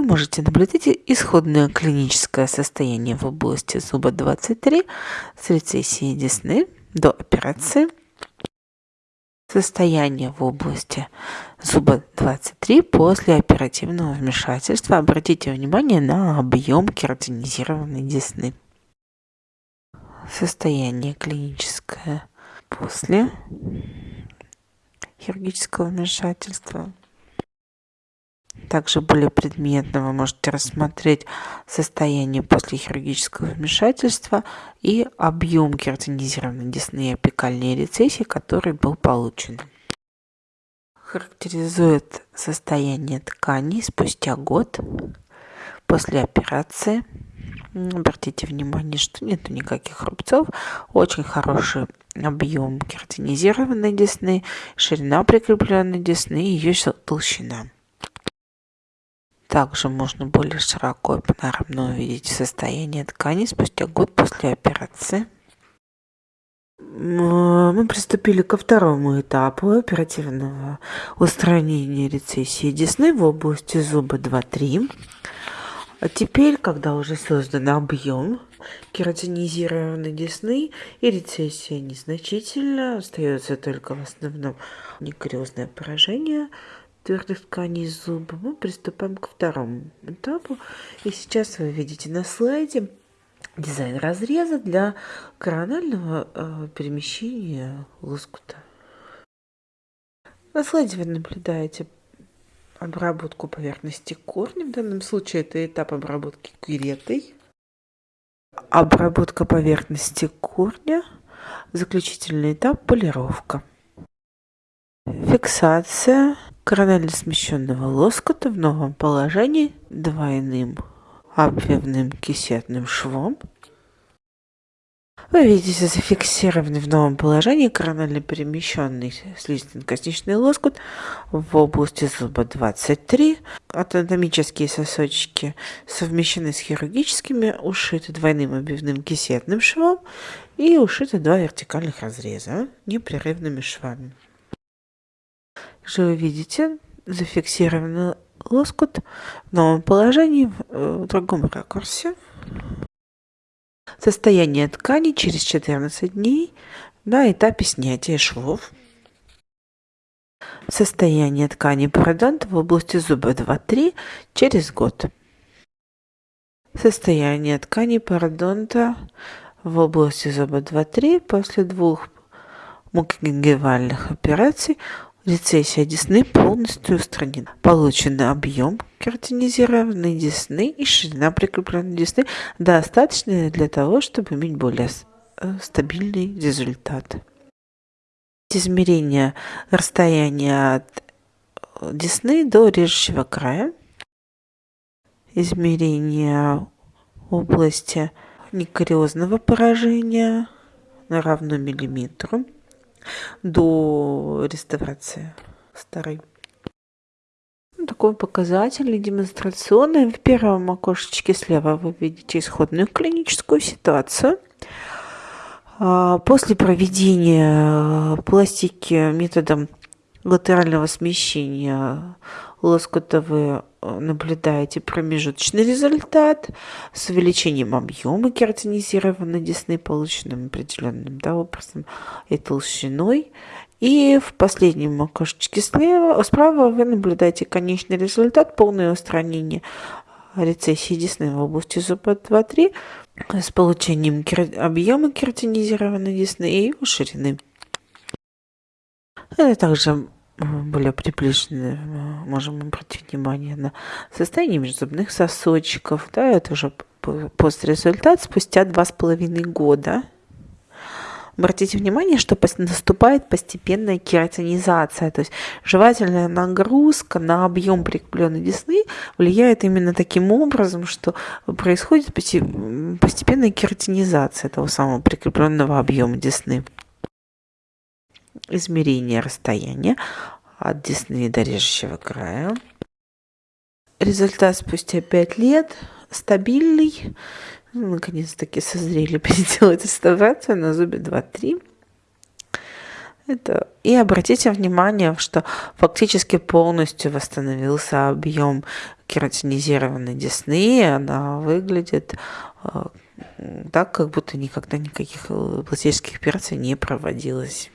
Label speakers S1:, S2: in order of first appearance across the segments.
S1: вы можете наблюдать исходное клиническое состояние в области зуба 23 с рецессией десны до операции – Состояние в области зуба 23 после оперативного вмешательства. Обратите внимание на объем кератинизированной десны. Состояние клиническое после хирургического вмешательства. Также более предметно вы можете рассмотреть состояние после хирургического вмешательства и объем кератинизированной десны и апикальной рецессии, который был получен. Характеризует состояние тканей спустя год после операции. Обратите внимание, что нет никаких рубцов, очень хороший объем кератинизированной десны, ширина прикрепленной десны и ее толщина. Также можно более широко и панорамно увидеть состояние ткани спустя год после операции. Мы приступили ко второму этапу оперативного устранения рецессии десны в области зуба 2-3. А теперь, когда уже создан объем кератинизированной десны и рецессия незначительна, остается только в основном некариозное поражение – твердых тканей зуба, мы приступаем к второму этапу. И сейчас вы видите на слайде дизайн разреза для коронального э, перемещения лоскута. На слайде вы наблюдаете обработку поверхности корня. В данном случае это этап обработки кюретой. Обработка поверхности корня. Заключительный этап – полировка. Фиксация коронально смещенного лоскута в новом положении двойным обвивным кисетным швом. Вы видите зафиксированный в новом положении коронально перемещенный слизистно-косничный лоскут в области зуба 23. Анатомические сосочки совмещены с хирургическими, ушиты двойным обвивным кисетным швом и ушиты два вертикальных разреза непрерывными швами же вы видите зафиксированный лоскут в новом положении в э, другом ракурсе. Состояние ткани через 14 дней на этапе снятия швов. Состояние ткани пародонта в области зуба 2-3 через год. Состояние ткани пародонта в области зуба 2-3 после двух мукогенгивальных операций Рецессия десны полностью устранена. Получен объем кератинизированной десны и ширина прикрепленной десны достаточная для того, чтобы иметь более э, стабильный результат. Измерение расстояния от э, десны до режущего края. Измерение области некариозного поражения на равно миллиметру до реставрации старой. Ну, такой показательный, демонстрационный. В первом окошечке слева вы видите исходную клиническую ситуацию. А, после проведения пластики методом латерального смещения лоскута вы э, наблюдаете промежуточный результат с увеличением объема кератинизированной десны, полученным определенным да, образом и толщиной. И в последнем окошечке слева, справа вы наблюдаете конечный результат, полное устранение рецессии десны в области зуба 2-3 с получением объема кератинизированной десны и его ширины. Это также более приближены, можем обратить внимание на состояние межзубных сосочков. Да, это уже пострезультат спустя два с половиной года. Обратите внимание, что наступает постепенная кератинизация, то есть жевательная нагрузка на объем прикрепленной десны влияет именно таким образом, что происходит постепенная кератинизация этого самого прикрепленного объема десны измерение расстояния от десны до режущего края. Результат спустя 5 лет стабильный. Ну, наконец-таки созрели переделать реставрацию на зубе 2-3. Это... И обратите внимание, что фактически полностью восстановился объем кератинизированной десны, она выглядит э, так, как будто никогда никаких э, пластических операций не проводилось.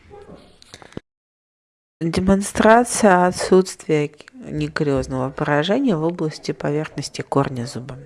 S1: Демонстрация отсутствия некариозного поражения в области поверхности корня зуба.